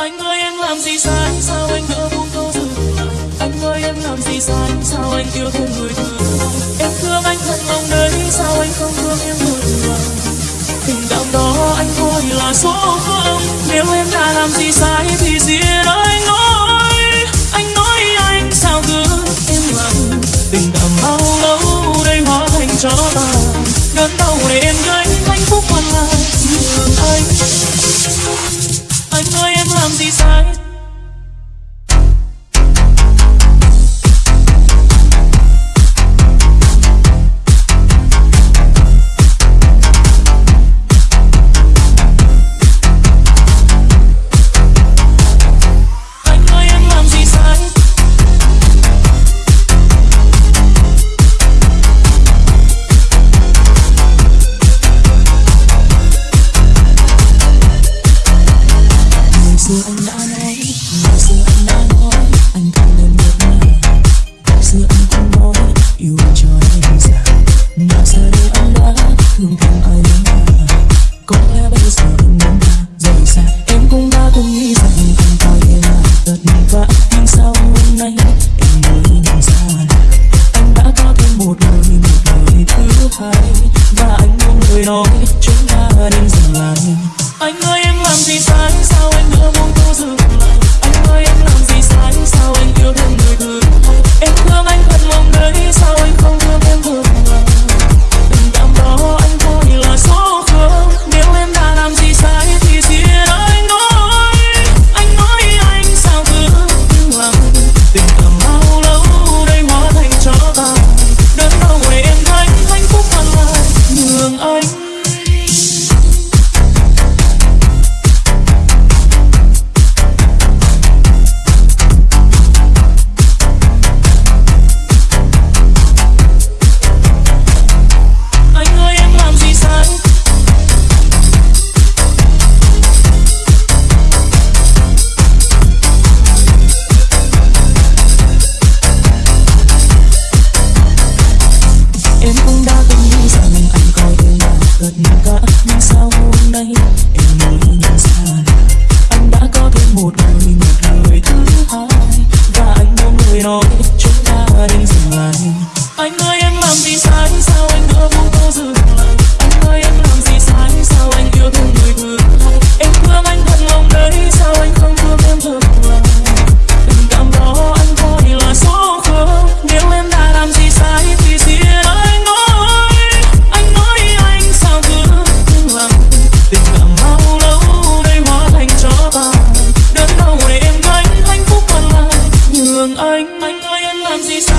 anh ơi em làm gì sai? Sao anh ngỡ buông câu từ anh ơi em làm gì sai? Sao anh yêu thương người thường em thương anh thân ông đấy. Sao anh không thương em một lần tình cảm đó anh thôi là số không. Nếu em đã làm gì sai thì riêng anh ơi, anh nói anh sao cứ em lòng tình cảm bao lâu đây hóa thành cho ta clumsy son. người nói chúng ta nên dừng lại anh ơi anh dừng lại Anh ơi, em làm gì sai? Sao anh đã không bao giờ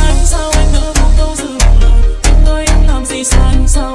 sai sao anh nỡ buông câu dừng lòng anh tôi đã làm gì sai sao